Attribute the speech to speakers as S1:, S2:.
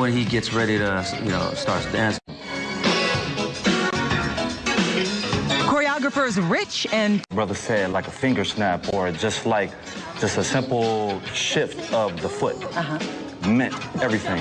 S1: When he gets ready to, you know, starts dancing.
S2: Choreographers Rich and
S3: Brother said like a finger snap or just like just a simple shift of the foot uh-huh. meant everything.